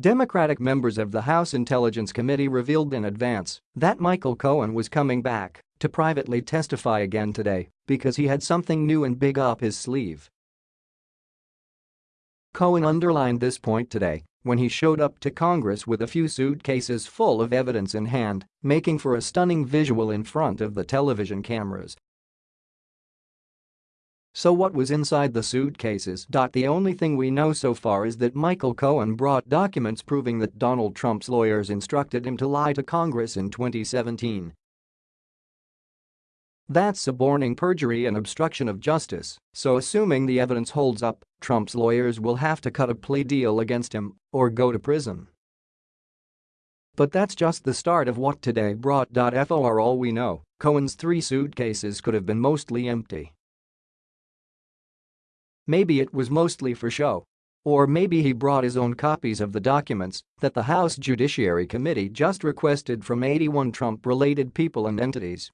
Democratic members of the House Intelligence Committee revealed in advance that Michael Cohen was coming back to privately testify again today because he had something new and big up his sleeve. Cohen underlined this point today when he showed up to Congress with a few suitcases full of evidence in hand, making for a stunning visual in front of the television cameras so what was inside the suitcases? The only thing we know so far is that Michael Cohen brought documents proving that Donald Trump's lawyers instructed him to lie to Congress in 2017. That's suborning perjury and obstruction of justice, so assuming the evidence holds up, Trump's lawyers will have to cut a plea deal against him or go to prison. But that's just the start of what today brought. For all we know, Cohen's three suitcases could have been mostly empty. Maybe it was mostly for show. Or maybe he brought his own copies of the documents that the House Judiciary Committee just requested from 81 Trump-related people and entities.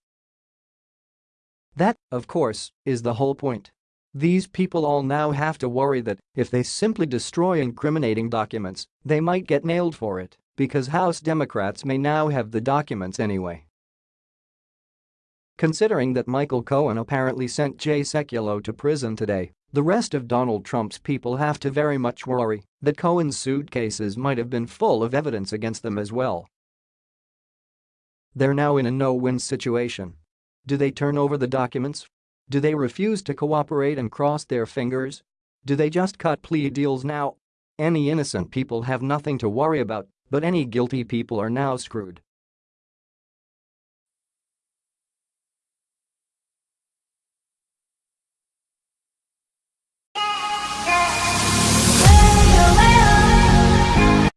That, of course, is the whole point. These people all now have to worry that if they simply destroy incriminating documents, they might get nailed for it because House Democrats may now have the documents anyway. Considering that Michael Cohen apparently sent Jay Sekulow to prison today, the rest of Donald Trump's people have to very much worry that Cohen's suitcases might have been full of evidence against them as well. They're now in a no-win situation. Do they turn over the documents? Do they refuse to cooperate and cross their fingers? Do they just cut plea deals now? Any innocent people have nothing to worry about, but any guilty people are now screwed.